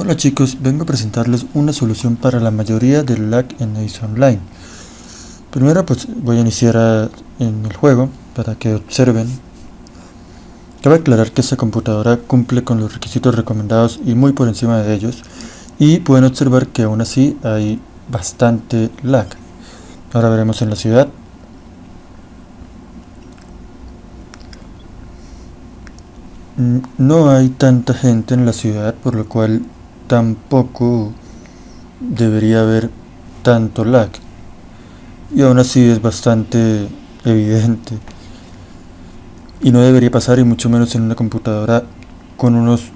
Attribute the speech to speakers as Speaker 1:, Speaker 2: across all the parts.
Speaker 1: Hola chicos, vengo a presentarles una solución para la mayoría del lag en Ace Online. Primero pues voy a iniciar en el juego para que observen. Cabe aclarar que esta computadora cumple con los requisitos recomendados y muy por encima de ellos. Y pueden observar que aún así hay bastante lag. Ahora veremos en la ciudad. Mm, no hay tanta gente en la ciudad, por lo cual tampoco debería haber tanto lag. Y aún así es bastante evidente. Y no debería pasar y mucho menos en una computadora con unos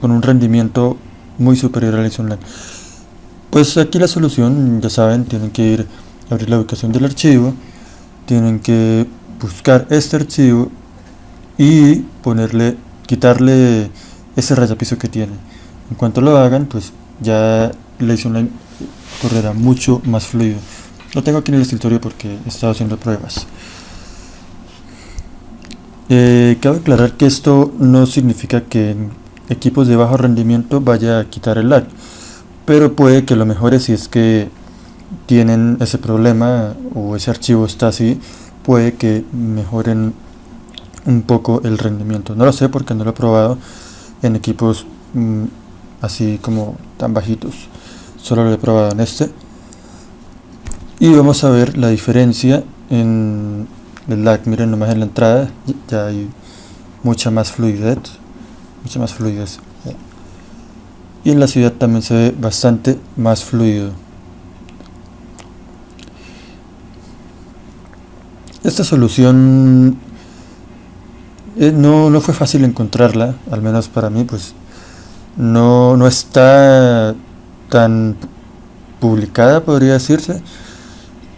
Speaker 1: con un rendimiento muy superior al Online pues aquí la solución ya saben tienen que ir a abrir la ubicación del archivo tienen que buscar este archivo y ponerle quitarle ese rayapiso que tiene en cuanto lo hagan, pues ya la Online correrá mucho más fluido. Lo tengo aquí en el escritorio porque he estado haciendo pruebas. Eh, cabe aclarar que esto no significa que en equipos de bajo rendimiento vaya a quitar el lag, pero puede que lo mejore si es que tienen ese problema o ese archivo está así, puede que mejoren un poco el rendimiento. No lo sé porque no lo he probado en equipos mm, así como tan bajitos. Solo lo he probado en este. Y vamos a ver la diferencia en el lag. Miren nomás en la entrada ya hay mucha más fluidez mucha más fluidez. Y en la ciudad también se ve bastante más fluido. Esta solución eh, no, no fue fácil encontrarla al menos para mí pues no, no está tan publicada, podría decirse.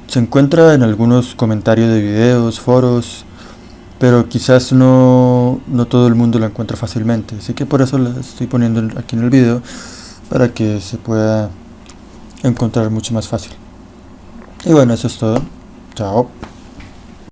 Speaker 1: Se encuentra en algunos comentarios de videos, foros, pero quizás no, no todo el mundo la encuentra fácilmente. Así que por eso la estoy poniendo aquí en el video, para que se pueda encontrar mucho más fácil. Y bueno, eso es todo. Chao.